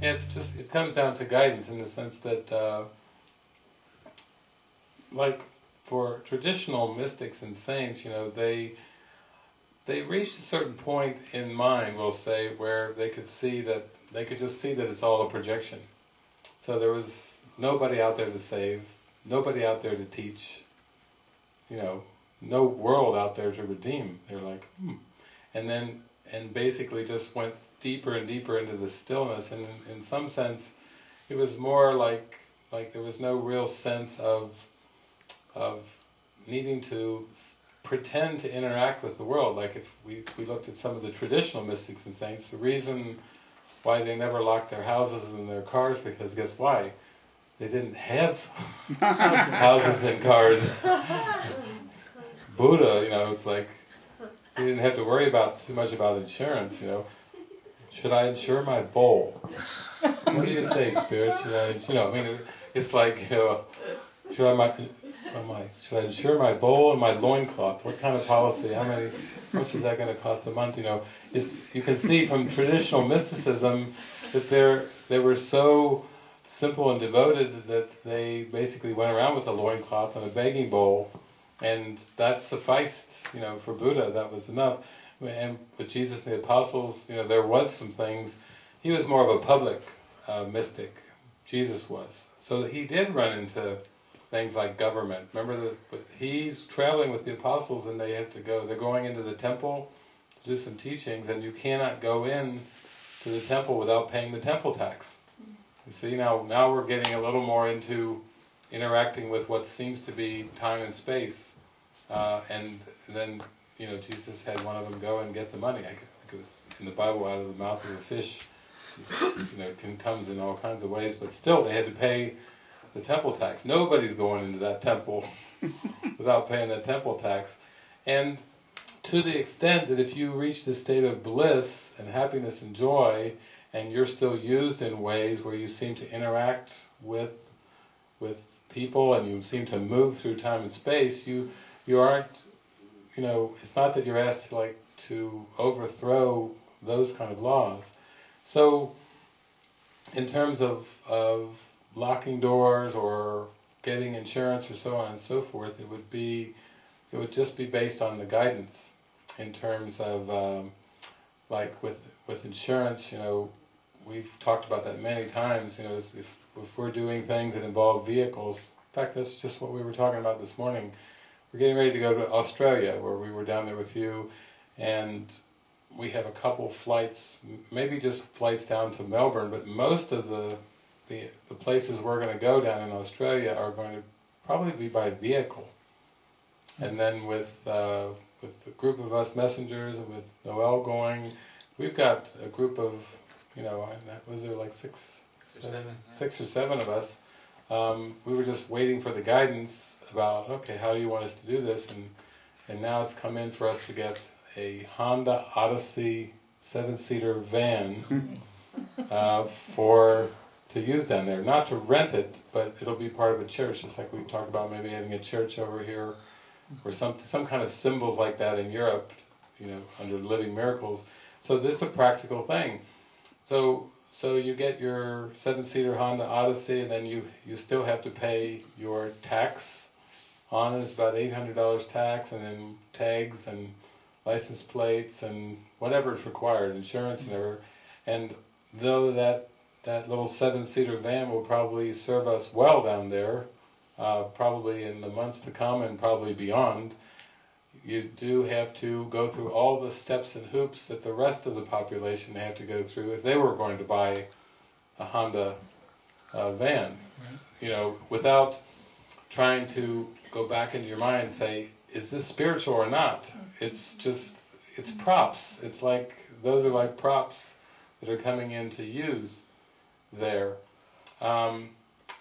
Yeah, it's just, it comes down to guidance in the sense that, uh, like for traditional mystics and saints, you know, they they reached a certain point in mind, we'll say, where they could see that, they could just see that it's all a projection. So there was nobody out there to save, nobody out there to teach, you know, no world out there to redeem. They're like, hmm. And then, and basically just went deeper and deeper into the stillness, and in, in some sense, it was more like, like there was no real sense of, of needing to pretend to interact with the world. Like if we, we looked at some of the traditional mystics and saints, the reason why they never locked their houses and their cars, because guess why? They didn't have houses and cars. Buddha, you know, it's like, he didn't have to worry about too much about insurance, you know. Should I insure my bowl? What do you say, Spirit? Should I, you know, I mean, it's like, you know, should I, my, oh my, should I insure my bowl and my loincloth? What kind of policy? How many, how much is that going to cost a month? You know, it's, you can see from traditional mysticism that they're, they were so simple and devoted that they basically went around with a loincloth and a begging bowl and that sufficed, you know, for Buddha, that was enough. And with Jesus and the apostles, you know, there was some things, he was more of a public uh, mystic, Jesus was. So he did run into things like government. Remember that he's traveling with the apostles and they have to go, they're going into the temple to do some teachings and you cannot go in to the temple without paying the temple tax. You see, now, now we're getting a little more into interacting with what seems to be time and space. Uh, and then, you know, Jesus had one of them go and get the money. I think it was in the Bible, out of the mouth of a fish, you know, it comes in all kinds of ways, but still they had to pay the temple tax. Nobody's going into that temple without paying that temple tax. And to the extent that if you reach the state of bliss and happiness and joy, and you're still used in ways where you seem to interact with with people and you seem to move through time and space, you you aren't, you know, it's not that you're asked to like to overthrow those kind of laws. So, in terms of, of locking doors or getting insurance or so on and so forth, it would be, it would just be based on the guidance in terms of, um, like with with insurance, you know, we've talked about that many times, you know, if, if we're doing things that involve vehicles, in fact that's just what we were talking about this morning, we're getting ready to go to Australia, where we were down there with you, and we have a couple flights, maybe just flights down to Melbourne, but most of the the, the places we're going to go down in Australia are going to probably be by vehicle. And then with uh, with the group of us messengers and with Noel going, we've got a group of, you know, was there like six, six, seven, six or seven of us. Um, we were just waiting for the guidance about, okay, how do you want us to do this? And and now it's come in for us to get a Honda Odyssey seven-seater van uh, for to use down there. Not to rent it, but it'll be part of a church. It's like we talked about maybe having a church over here, or some some kind of symbols like that in Europe, you know, under Living Miracles. So this is a practical thing. So so you get your seven-seater Honda Odyssey, and then you you still have to pay your tax on it. It's about eight hundred dollars tax, and then tags and license plates and whatever is required, insurance and whatever. And though that that little seven-seater van will probably serve us well down there, uh, probably in the months to come and probably beyond, you do have to go through all the steps and hoops that the rest of the population have to go through if they were going to buy a Honda uh, van. You know, without trying to go back into your mind and say, is this spiritual or not? It's just, it's props. It's like, those are like props that are coming in to use there. Um,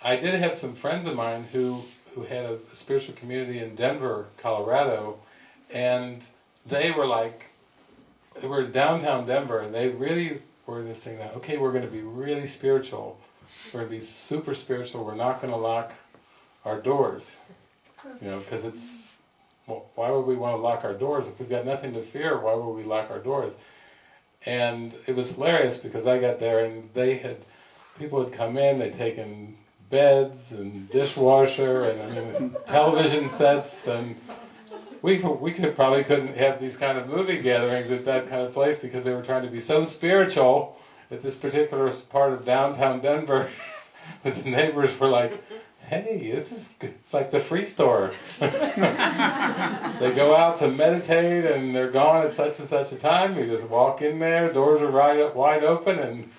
I did have some friends of mine who, who had a spiritual community in Denver, Colorado, and they were like, they were downtown Denver, and they really were this thing that, okay, we're going to be really spiritual, we're going to be super spiritual, we're not going to lock our doors, you know, because it's, well, why would we want to lock our doors? If we've got nothing to fear, why would we lock our doors? And it was hilarious because I got there and they had people had come in, they'd taken beds and dishwasher and I mean television sets and we we could probably couldn't have these kind of movie gatherings at that kind of place because they were trying to be so spiritual at this particular part of downtown Denver that the neighbors were like, "Hey, this is it's like the free store." they go out to meditate and they're gone at such and such a time. You just walk in there, doors are right wide open, and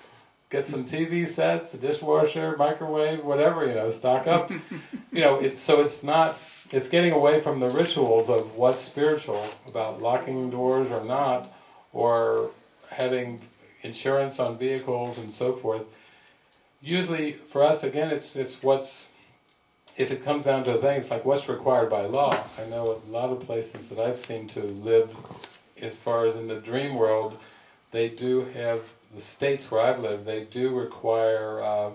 get some TV sets, a dishwasher, microwave, whatever you know, stock up. you know, it's so it's not it's getting away from the rituals of what's spiritual about locking doors or not, or having insurance on vehicles and so forth. Usually, for us, again, it's it's what's if it comes down to things like what's required by law. I know a lot of places that I've seen to live, as far as in the dream world, they do have the states where I've lived. They do require uh,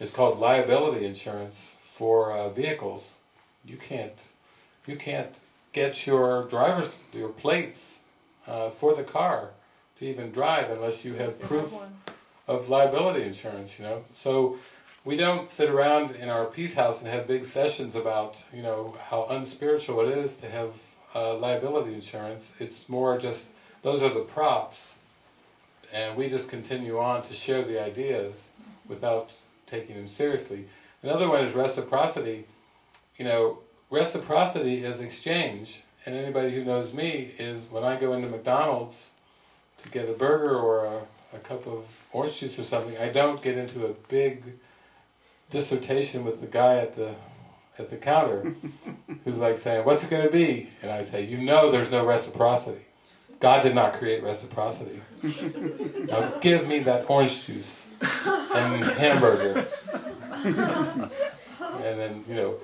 it's called liability insurance for uh, vehicles you can't you can't get your driver's your plates uh, for the car to even drive unless you have proof of liability insurance. You know, so we don't sit around in our peace house and have big sessions about you know how unspiritual it is to have uh, liability insurance. It's more just those are the props, and we just continue on to share the ideas without taking them seriously. Another one is reciprocity you know, reciprocity is exchange. And anybody who knows me is when I go into McDonald's to get a burger or a, a cup of orange juice or something, I don't get into a big dissertation with the guy at the at the counter who's like saying, what's it going to be? And I say, you know there's no reciprocity. God did not create reciprocity. now give me that orange juice and hamburger. and then, you know,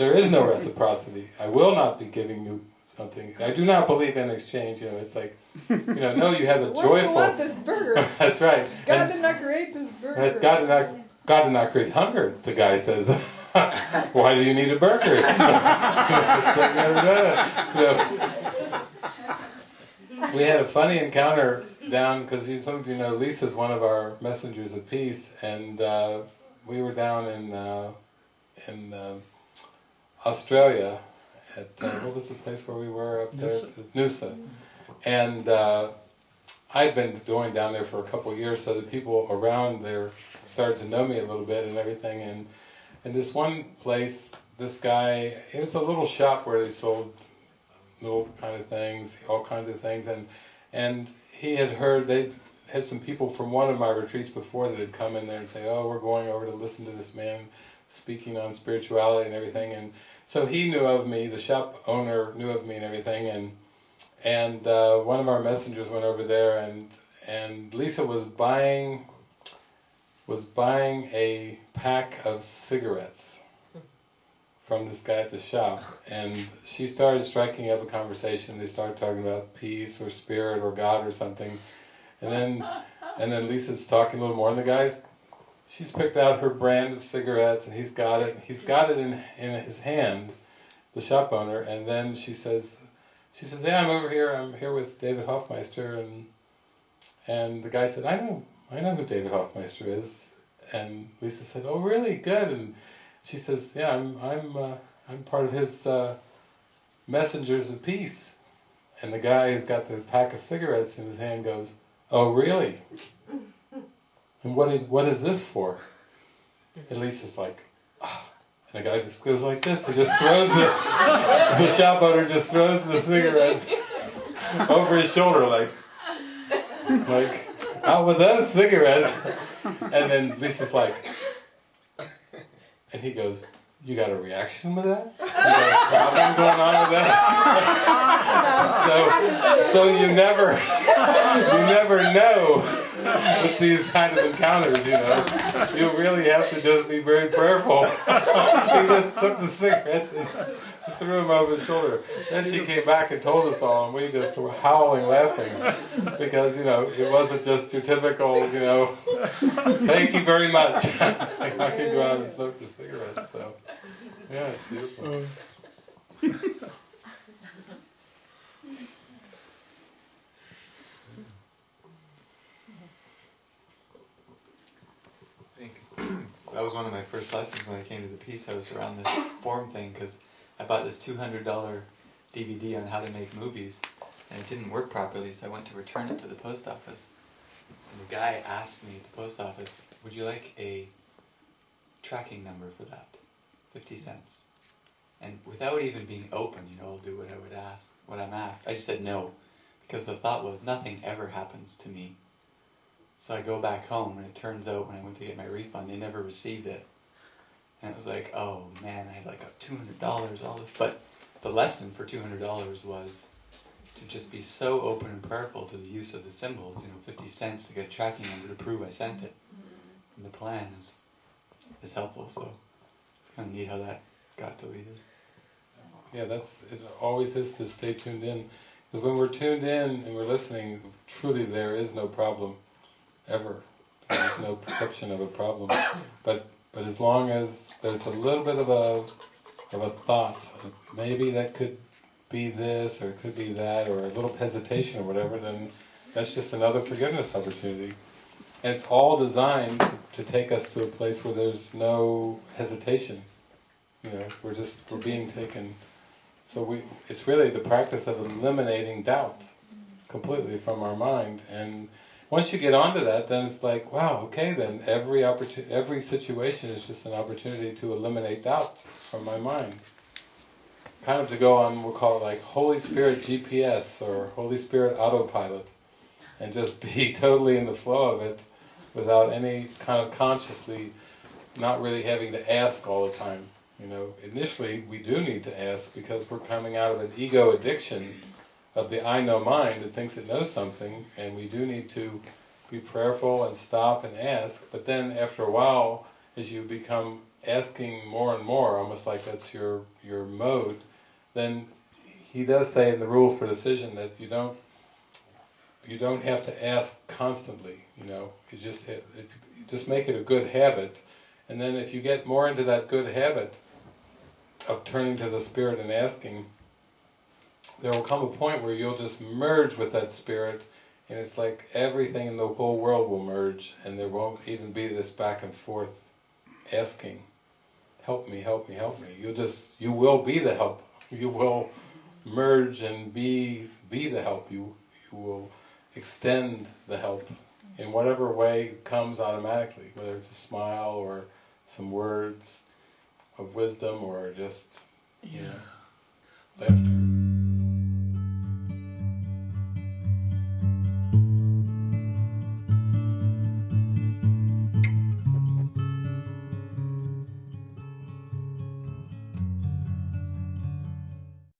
there is no reciprocity. I will not be giving you something. I do not believe in exchange. You know, it's like, you know, no, you have a Why joyful. do you want this burger? that's right. God And did not create this burger. that's God did not. God did not create hunger. The guy says. Why do you need a burger? We had a funny encounter down because some of you know Lisa's one of our messengers of peace, and uh, we were down in uh, in. Uh, Australia, at uh, what was the place where we were up there? Noosa. And uh, I'd been going down there for a couple of years, so the people around there started to know me a little bit and everything. And in this one place, this guy, it was a little shop where they sold little kind of things, all kinds of things, and and he had heard they had some people from one of my retreats before that had come in there and say, "Oh, we're going over to listen to this man speaking on spirituality and everything," and so he knew of me, the shop owner knew of me and everything, and and uh, one of our messengers went over there, and and Lisa was buying was buying a pack of cigarettes from this guy at the shop, and she started striking up a conversation. They started talking about peace or spirit or God or something, and then and then Lisa's talking a little more, and the guy's she's picked out her brand of cigarettes and he's got it he's got it in in his hand the shop owner and then she says she says yeah I'm over here I'm here with David Hoffmeister and and the guy said I know I know who David Hoffmeister is and Lisa said oh really? Good and she says yeah I'm I'm uh, I'm part of his uh, messengers of peace and the guy who's got the pack of cigarettes in his hand goes oh really and what is what is this for? At least it's like, ah. and the guy just goes like this and just throws it. the shop owner just throws the cigarettes over his shoulder like like out with those cigarettes and then Lisa's like and he goes you got a reaction with that? You got a problem going on with that? so, so you never, you never know with these kind of encounters, you know. You really have to just be very prayerful. he just took the cigarettes and threw them over his shoulder. Then she came back and told us all, and we just were howling laughing because, you know, it wasn't just your typical, you know, thank you very much. I could go out and smoke the cigarettes, so. Yeah, it's beautiful. Thank you. That was one of my first lessons when I came to the Peace House around this form thing because I bought this two hundred dollar DVD on how to make movies, and it didn't work properly, so I went to return it to the post office. And the guy asked me at the post office, "Would you like a tracking number for that? Fifty cents." And without even being open, you know, I'll do what I would ask, what I'm asked. I just said no, because the thought was nothing ever happens to me. So I go back home, and it turns out when I went to get my refund, they never received it. And it was like, oh man, I had like a two hundred dollars, all this. But the lesson for two hundred dollars was to just be so open and prayerful to the use of the symbols. You know, fifty cents to get a tracking number to prove I sent it. And the plan is is helpful. So it's kind of neat how that got deleted. Yeah, that's it. Always is to stay tuned in, because when we're tuned in and we're listening, truly there is no problem, ever. There's no perception of a problem. But but as long as there's a little bit of a of a thought, maybe that could be this or it could be that, or a little hesitation or whatever, then that's just another forgiveness opportunity. And it's all designed to, take us to a place where there's no hesitation. You know, we're just we're being taken. So we, it's really the practice of eliminating doubt completely from our mind. And once you get onto that, then it's like, wow, okay, then every opportunity, every situation is just an opportunity to eliminate doubt from my mind. Kind of to go on, we'll call it like Holy Spirit GPS or Holy Spirit autopilot, and just be totally in the flow of it without any kind of consciously not really having to ask all the time. You know, initially we do need to ask because we're coming out of an ego addiction of the I know mind that thinks it knows something, and we do need to be prayerful and stop and ask, but then after a while, as you become asking more and more, almost like that's your, your mode, then he does say in the rules for decision that you don't you don't have to ask constantly, you know, you just, it, just make it a good habit, and then if you get more into that good habit of turning to the Spirit and asking, there will come a point where you'll just merge with that Spirit, and it's like everything in the whole world will merge, and there won't even be this back and forth asking, help me, help me, help me. You'll just, you will be the help. You will merge and be be the help. You, you will extend the help in whatever way comes automatically, whether it's a smile or some words of wisdom or just, you know, laughter.